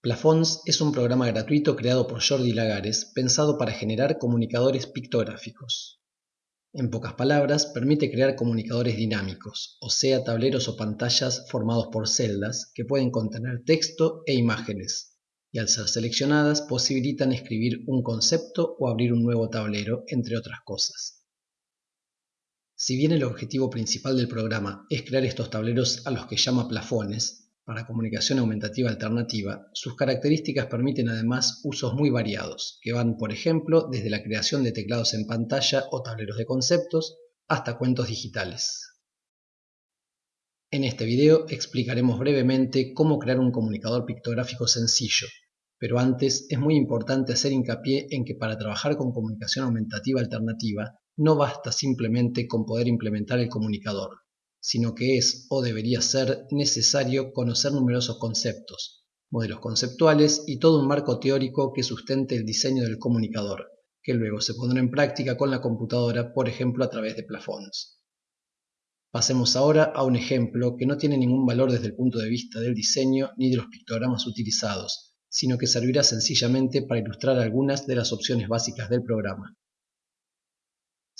Plafons es un programa gratuito creado por Jordi Lagares pensado para generar comunicadores pictográficos. En pocas palabras, permite crear comunicadores dinámicos, o sea, tableros o pantallas formados por celdas que pueden contener texto e imágenes, y al ser seleccionadas posibilitan escribir un concepto o abrir un nuevo tablero, entre otras cosas. Si bien el objetivo principal del programa es crear estos tableros a los que llama plafones, para comunicación aumentativa alternativa, sus características permiten además usos muy variados, que van, por ejemplo, desde la creación de teclados en pantalla o tableros de conceptos, hasta cuentos digitales. En este video explicaremos brevemente cómo crear un comunicador pictográfico sencillo, pero antes es muy importante hacer hincapié en que para trabajar con comunicación aumentativa alternativa no basta simplemente con poder implementar el comunicador, sino que es o debería ser necesario conocer numerosos conceptos, modelos conceptuales y todo un marco teórico que sustente el diseño del comunicador, que luego se pondrá en práctica con la computadora, por ejemplo a través de plafones. Pasemos ahora a un ejemplo que no tiene ningún valor desde el punto de vista del diseño ni de los pictogramas utilizados, sino que servirá sencillamente para ilustrar algunas de las opciones básicas del programa.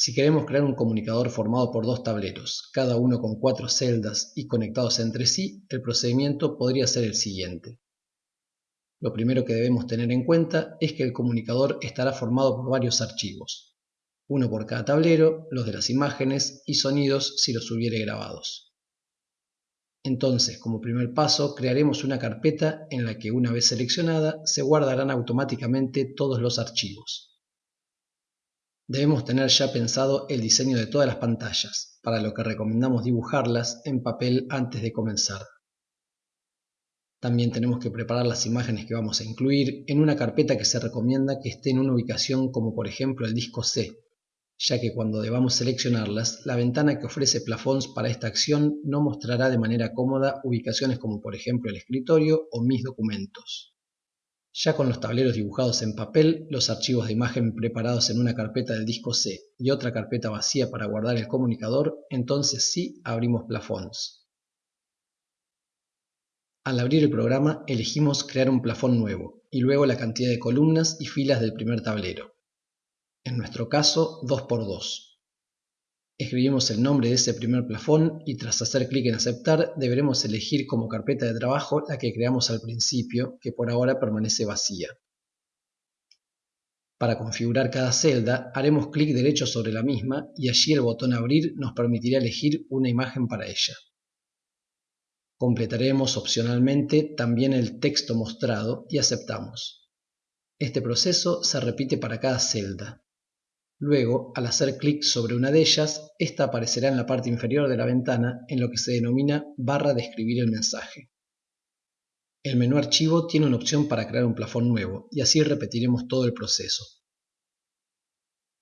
Si queremos crear un comunicador formado por dos tableros, cada uno con cuatro celdas y conectados entre sí, el procedimiento podría ser el siguiente. Lo primero que debemos tener en cuenta es que el comunicador estará formado por varios archivos, uno por cada tablero, los de las imágenes y sonidos si los hubiere grabados. Entonces, como primer paso, crearemos una carpeta en la que una vez seleccionada se guardarán automáticamente todos los archivos. Debemos tener ya pensado el diseño de todas las pantallas, para lo que recomendamos dibujarlas en papel antes de comenzar. También tenemos que preparar las imágenes que vamos a incluir en una carpeta que se recomienda que esté en una ubicación como por ejemplo el disco C, ya que cuando debamos seleccionarlas, la ventana que ofrece Plafons para esta acción no mostrará de manera cómoda ubicaciones como por ejemplo el escritorio o mis documentos. Ya con los tableros dibujados en papel, los archivos de imagen preparados en una carpeta del disco C y otra carpeta vacía para guardar el comunicador, entonces sí abrimos Plafons. Al abrir el programa elegimos crear un plafón nuevo y luego la cantidad de columnas y filas del primer tablero. En nuestro caso 2x2. Escribimos el nombre de ese primer plafón y tras hacer clic en aceptar deberemos elegir como carpeta de trabajo la que creamos al principio, que por ahora permanece vacía. Para configurar cada celda haremos clic derecho sobre la misma y allí el botón abrir nos permitirá elegir una imagen para ella. Completaremos opcionalmente también el texto mostrado y aceptamos. Este proceso se repite para cada celda. Luego, al hacer clic sobre una de ellas, esta aparecerá en la parte inferior de la ventana en lo que se denomina barra de escribir el mensaje. El menú Archivo tiene una opción para crear un plafón nuevo y así repetiremos todo el proceso.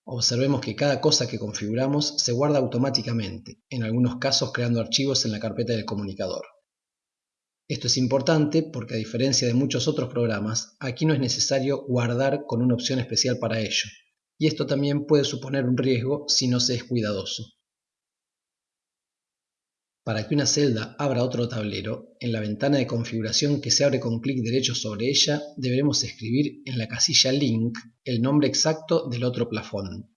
Observemos que cada cosa que configuramos se guarda automáticamente, en algunos casos creando archivos en la carpeta del comunicador. Esto es importante porque a diferencia de muchos otros programas, aquí no es necesario guardar con una opción especial para ello, y esto también puede suponer un riesgo si no se es cuidadoso. Para que una celda abra otro tablero, en la ventana de configuración que se abre con clic derecho sobre ella, deberemos escribir en la casilla Link el nombre exacto del otro plafón.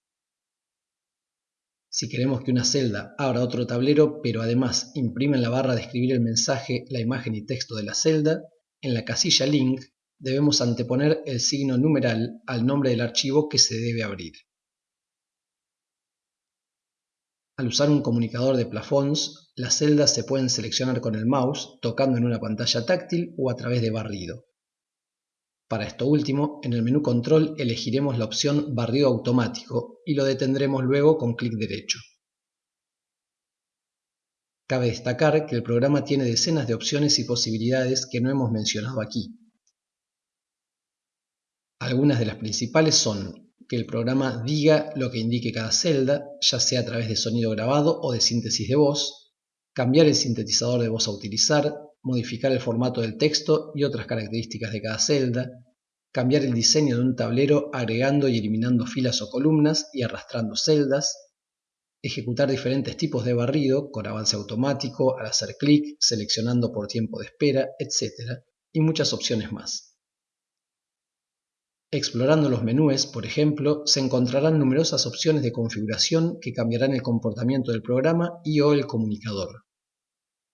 Si queremos que una celda abra otro tablero, pero además imprime en la barra de escribir el mensaje la imagen y texto de la celda, en la casilla Link debemos anteponer el signo numeral al nombre del archivo que se debe abrir. Al usar un comunicador de plafons, las celdas se pueden seleccionar con el mouse tocando en una pantalla táctil o a través de barrido. Para esto último, en el menú Control elegiremos la opción Barrido automático y lo detendremos luego con clic derecho. Cabe destacar que el programa tiene decenas de opciones y posibilidades que no hemos mencionado aquí. Algunas de las principales son que el programa diga lo que indique cada celda, ya sea a través de sonido grabado o de síntesis de voz, cambiar el sintetizador de voz a utilizar, modificar el formato del texto y otras características de cada celda, cambiar el diseño de un tablero agregando y eliminando filas o columnas y arrastrando celdas, ejecutar diferentes tipos de barrido con avance automático al hacer clic, seleccionando por tiempo de espera, etc. y muchas opciones más. Explorando los menús, por ejemplo, se encontrarán numerosas opciones de configuración que cambiarán el comportamiento del programa y o el comunicador.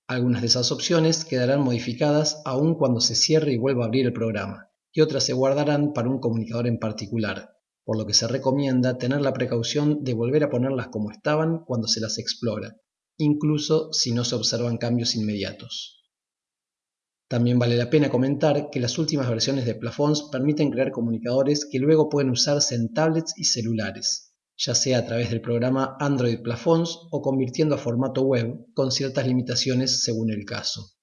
Algunas de esas opciones quedarán modificadas aún cuando se cierre y vuelva a abrir el programa, y otras se guardarán para un comunicador en particular, por lo que se recomienda tener la precaución de volver a ponerlas como estaban cuando se las explora, incluso si no se observan cambios inmediatos. También vale la pena comentar que las últimas versiones de Plafons permiten crear comunicadores que luego pueden usarse en tablets y celulares, ya sea a través del programa Android Plafons o convirtiendo a formato web con ciertas limitaciones según el caso.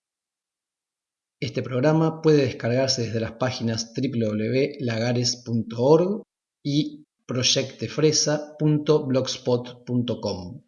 Este programa puede descargarse desde las páginas www.lagares.org y proyectefresa.blogspot.com.